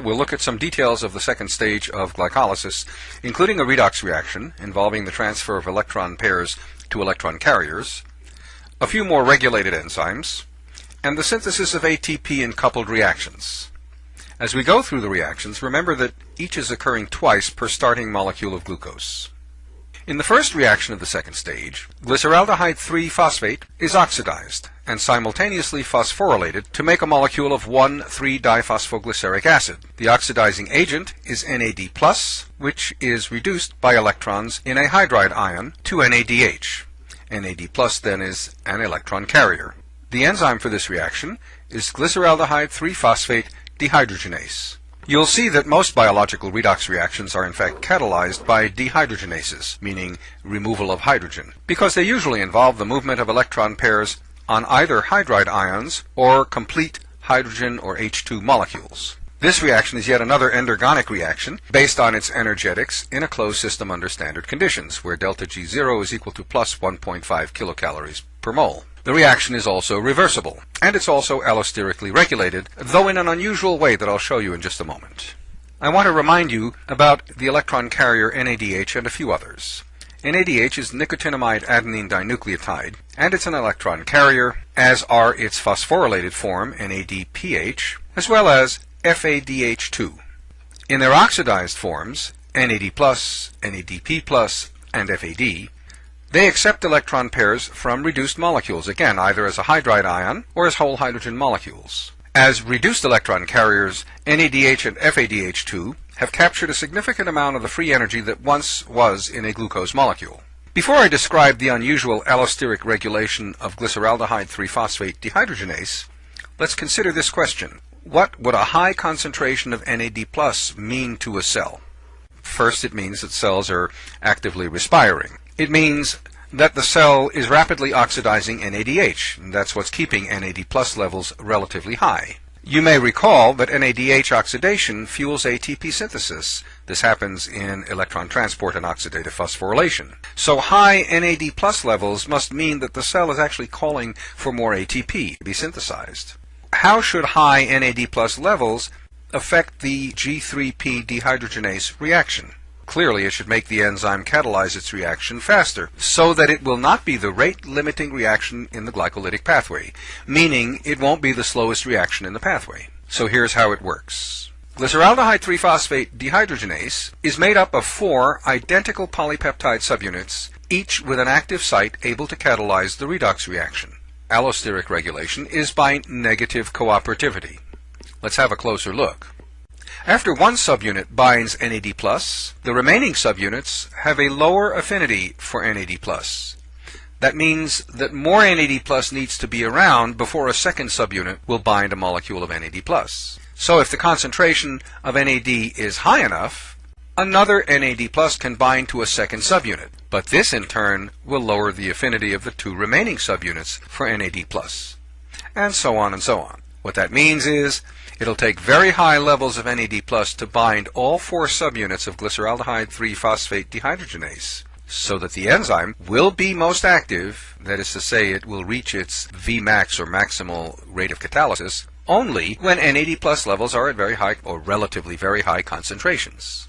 We'll look at some details of the second stage of glycolysis, including a redox reaction involving the transfer of electron pairs to electron carriers, a few more regulated enzymes, and the synthesis of ATP in coupled reactions. As we go through the reactions, remember that each is occurring twice per starting molecule of glucose. In the first reaction of the second stage, glyceraldehyde 3-phosphate is oxidized and simultaneously phosphorylated to make a molecule of 1,3-diphosphoglyceric acid. The oxidizing agent is NAD+, which is reduced by electrons in a hydride ion to NADH. NAD+, then is an electron carrier. The enzyme for this reaction is glyceraldehyde 3-phosphate dehydrogenase. You'll see that most biological redox reactions are in fact catalyzed by dehydrogenases, meaning removal of hydrogen, because they usually involve the movement of electron pairs on either hydride ions or complete hydrogen or H2 molecules. This reaction is yet another endergonic reaction based on its energetics in a closed system under standard conditions, where delta G0 is equal to plus 1.5 kilocalories per mole. The reaction is also reversible, and it's also allosterically regulated, though in an unusual way that I'll show you in just a moment. I want to remind you about the electron carrier NADH and a few others. NADH is nicotinamide adenine dinucleotide, and it's an electron carrier, as are its phosphorylated form, NADPH, as well as FADH2. In their oxidized forms, NAD+, NADP+, and FAD, they accept electron pairs from reduced molecules, again, either as a hydride ion or as whole hydrogen molecules. As reduced electron carriers, NADH and FADH2 have captured a significant amount of the free energy that once was in a glucose molecule. Before I describe the unusual allosteric regulation of glyceraldehyde 3-phosphate dehydrogenase, let's consider this question. What would a high concentration of NAD plus mean to a cell? First, it means that cells are actively respiring. It means that the cell is rapidly oxidizing NADH. That's what's keeping NAD plus levels relatively high. You may recall that NADH oxidation fuels ATP synthesis. This happens in electron transport and oxidative phosphorylation. So high NAD plus levels must mean that the cell is actually calling for more ATP to be synthesized. How should high NAD plus levels affect the G3P dehydrogenase reaction? Clearly, it should make the enzyme catalyze its reaction faster, so that it will not be the rate-limiting reaction in the glycolytic pathway, meaning it won't be the slowest reaction in the pathway. So here's how it works. Glyceraldehyde 3-phosphate dehydrogenase is made up of four identical polypeptide subunits, each with an active site able to catalyze the redox reaction. Allosteric regulation is by negative cooperativity. Let's have a closer look. After one subunit binds NAD+, the remaining subunits have a lower affinity for NAD+. That means that more NAD plus needs to be around before a second subunit will bind a molecule of NAD plus. So if the concentration of NAD is high enough, another NAD plus can bind to a second subunit. But this in turn will lower the affinity of the two remaining subunits for NAD plus. And so on and so on. What that means is It'll take very high levels of NAD plus to bind all four subunits of glyceraldehyde 3-phosphate dehydrogenase so that the enzyme will be most active, that is to say it will reach its Vmax or maximal rate of catalysis, only when NAD plus levels are at very high or relatively very high concentrations.